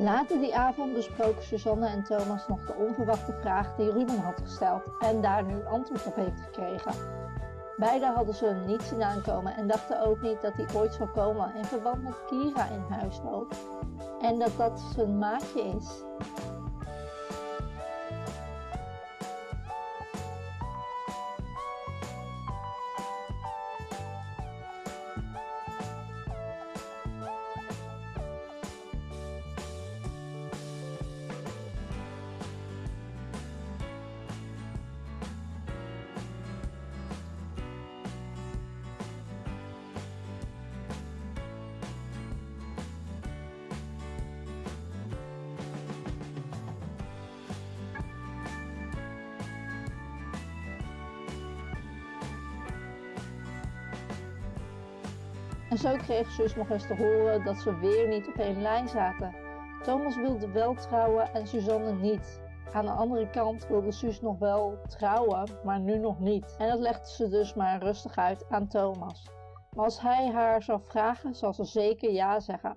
Later die avond besproken Suzanne en Thomas nog de onverwachte vraag die Ruben had gesteld en daar nu antwoord op heeft gekregen. Beiden hadden ze hem niet zien aankomen en dachten ook niet dat hij ooit zou komen in verband met Kira in huis loopt. En dat dat zijn maatje is. En zo kreeg zus nog eens te horen dat ze weer niet op één lijn zaten. Thomas wilde wel trouwen en Suzanne niet. Aan de andere kant wilde Suus nog wel trouwen, maar nu nog niet. En dat legde ze dus maar rustig uit aan Thomas. Maar als hij haar zou vragen, zal ze zeker ja zeggen.